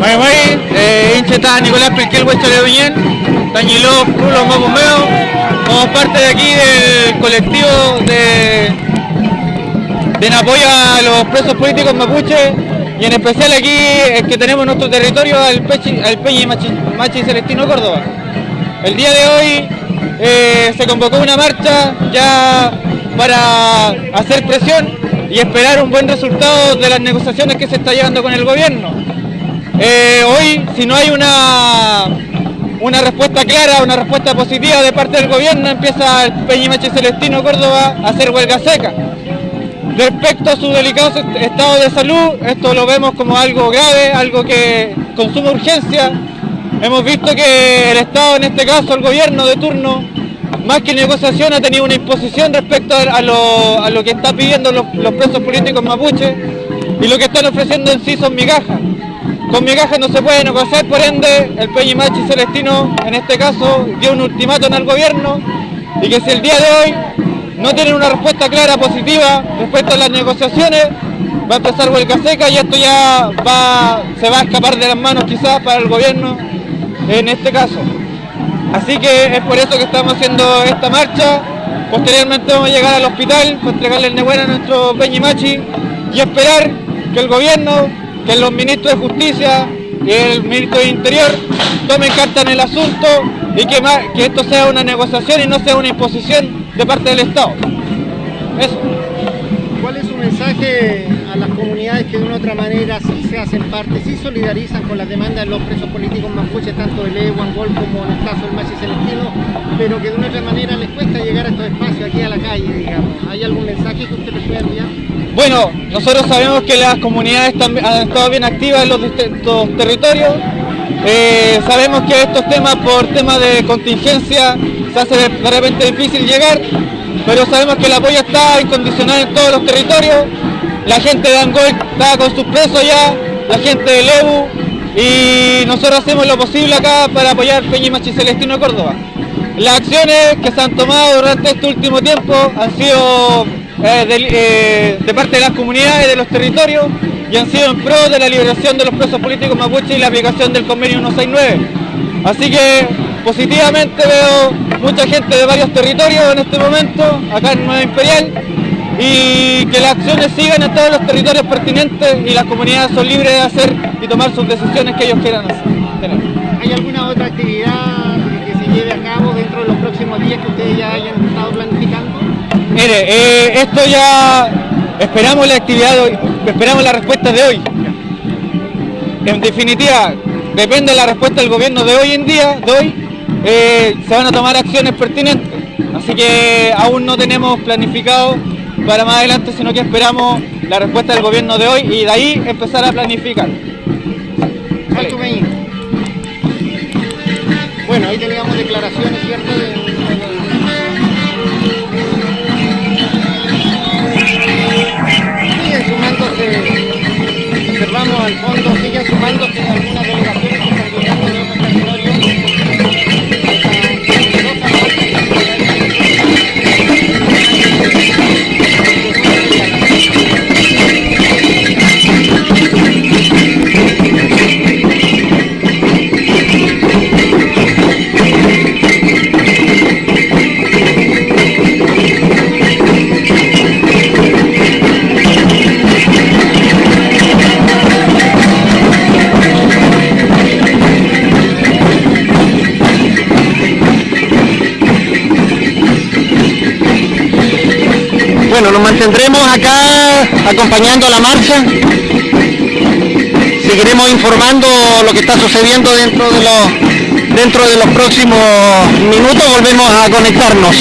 Mai Mai, eh, hincheta Nicolás Pelquel, Huecho Bien, Tañiló, Pulo, Mapumeo, somos parte de aquí del colectivo de, de apoyo a los presos políticos mapuche y en especial aquí es que tenemos nuestro territorio al, Pechi, al Peña Machi, Machi Celestino Córdoba. El día de hoy eh, se convocó una marcha ya para hacer presión y esperar un buen resultado de las negociaciones que se está llevando con el gobierno. Eh, hoy, si no hay una, una respuesta clara, una respuesta positiva de parte del gobierno, empieza el Peñimache Celestino Córdoba a hacer huelga seca. Respecto a su delicado estado de salud, esto lo vemos como algo grave, algo que consume urgencia. Hemos visto que el Estado, en este caso el gobierno de turno, más que negociación ha tenido una imposición respecto a lo, a lo que están pidiendo los, los, presos políticos mapuches y lo que están ofreciendo en sí son migajas. Con migajas no se puede negociar, por ende el Peñimachi Celestino en este caso dio un ultimátum al gobierno y que si el día de hoy no tienen una respuesta clara, positiva respecto a las negociaciones, va a empezar huelga seca y esto ya se va a escapar de las manos quizás para el gobierno en este caso. Así que es por eso que estamos haciendo esta marcha. Posteriormente vamos a llegar al hospital para entregarle el Nebuena a nuestro Peñimachi y esperar que el gobierno, que los ministros de Justicia y el ministro de Interior tomen carta en el asunto y que, esto sea una negociación y no sea una imposición de parte del Estado. Eso. ¿Cuál es su mensaje a las comunidades que de una otra manera sí se hacen parte, sí solidarizan con las demandas de los presos políticos mapuches, tanto de Leo, Angol como en el caso del Machi Celestino, pero que de una otra manera les cuesta llegar a estos espacios, aquí a la calle, digamos? ¿Hay algún mensaje que usted les pueda enviar? Bueno, nosotros sabemos que las comunidades han estado bien activas en los distintos territorios. Eh, sabemos que estos temas, por temas de contingencia, se hace de repente difícil llegar, pero sabemos que el apoyo está incondicional en todos los territorios. La gente de Angol está con sus presos ya, la gente de Lebu, y nosotros hacemos lo posible acá para apoyar Peñimachi Celestino Córdoba. Las acciones que se han tomado durante este último tiempo han sido eh, de, eh, de, parte de las comunidades, de los territorios, y han sido en pro de la liberación de los presos políticos mapuche y la aplicación del convenio 169. Así que positivamente veo mucha gente de varios territorios en este momento, acá en Nueva Imperial, y que las acciones sigan en todos los territorios pertinentes y las comunidades son libres de hacer y tomar sus decisiones que ellos quieran hacer. ¿Hay alguna otra actividad que se lleve a cabo dentro de los próximos días que ustedes ya hayan estado planificando? Mire, eh, esto ya esperamos la actividad hoy, esperamos la respuesta de hoy. En definitiva, depende de la respuesta del gobierno de hoy en día, de hoy, eh, se van a tomar acciones pertinentes. Así que aún no tenemos planificado para más adelante, sino que esperamos la respuesta del gobierno de hoy y de ahí empezar a planificar. Bueno, ahí teníamos declaraciones, ¿cierto? Fondo, siguen sumándose Bueno, nos mantendremos acá acompañando la marcha. Seguiremos informando lo que está sucediendo dentro de los dentro de los próximos minutos. Volvemos a conectarnos.